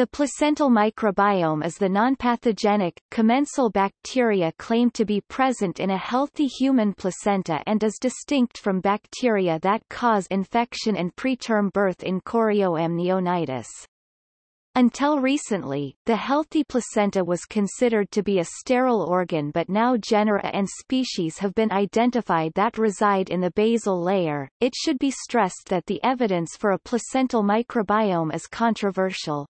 The placental microbiome is the nonpathogenic, commensal bacteria claimed to be present in a healthy human placenta and is distinct from bacteria that cause infection and preterm birth in chorioamnionitis. Until recently, the healthy placenta was considered to be a sterile organ but now genera and species have been identified that reside in the basal layer. It should be stressed that the evidence for a placental microbiome is controversial.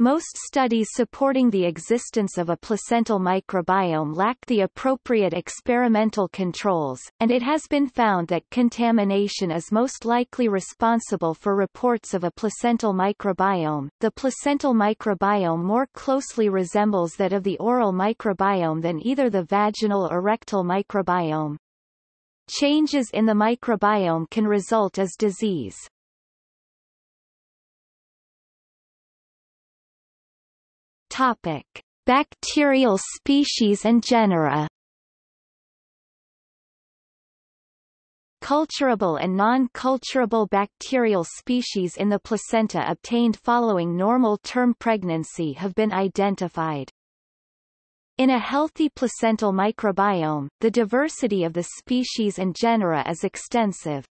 Most studies supporting the existence of a placental microbiome lack the appropriate experimental controls, and it has been found that contamination is most likely responsible for reports of a placental microbiome. The placental microbiome more closely resembles that of the oral microbiome than either the vaginal or rectal microbiome. Changes in the microbiome can result as disease. Topic: Bacterial species and genera. Culturable and non-culturable bacterial species in the placenta obtained following normal term pregnancy have been identified. In a healthy placental microbiome, the diversity of the species and genera is extensive.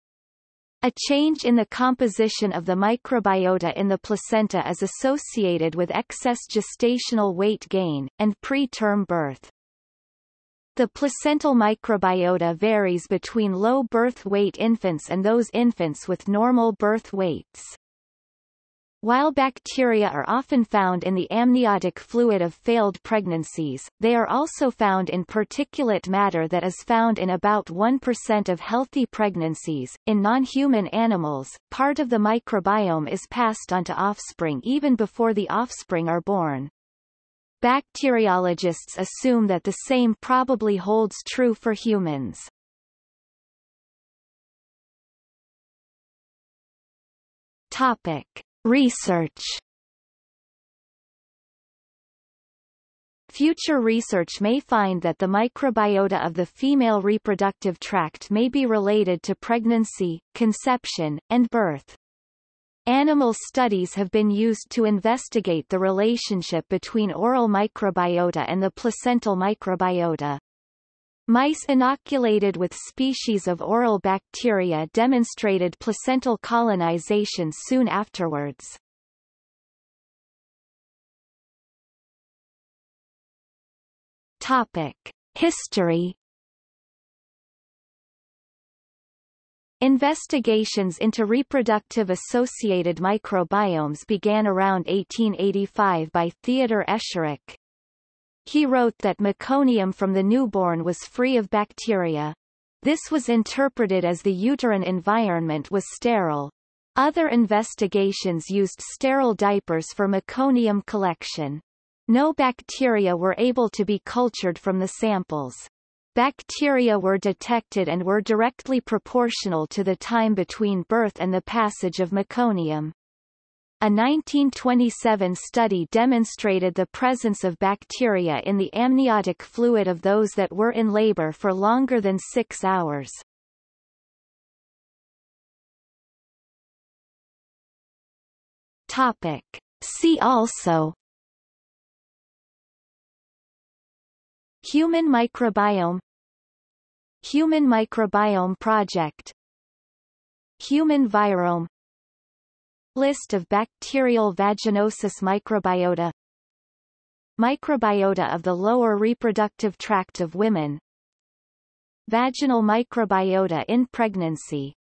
A change in the composition of the microbiota in the placenta is associated with excess gestational weight gain, and preterm birth. The placental microbiota varies between low birth weight infants and those infants with normal birth weights. While bacteria are often found in the amniotic fluid of failed pregnancies, they are also found in particulate matter that is found in about 1% of healthy pregnancies. In non-human animals, part of the microbiome is passed on to offspring even before the offspring are born. Bacteriologists assume that the same probably holds true for humans. Topic. Research Future research may find that the microbiota of the female reproductive tract may be related to pregnancy, conception, and birth. Animal studies have been used to investigate the relationship between oral microbiota and the placental microbiota. Mice inoculated with species of oral bacteria demonstrated placental colonization soon afterwards. Topic. History Investigations into reproductive associated microbiomes began around 1885 by Theodor Escherich. He wrote that meconium from the newborn was free of bacteria. This was interpreted as the uterine environment was sterile. Other investigations used sterile diapers for meconium collection. No bacteria were able to be cultured from the samples. Bacteria were detected and were directly proportional to the time between birth and the passage of meconium. A 1927 study demonstrated the presence of bacteria in the amniotic fluid of those that were in labor for longer than six hours. Topic. See also Human microbiome Human microbiome project Human virome List of bacterial vaginosis microbiota. Microbiota of the lower reproductive tract of women. Vaginal microbiota in pregnancy